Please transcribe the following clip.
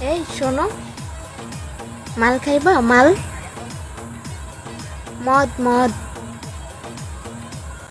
এই শোনো। মাল খাইবা? মাল? মদ মদ।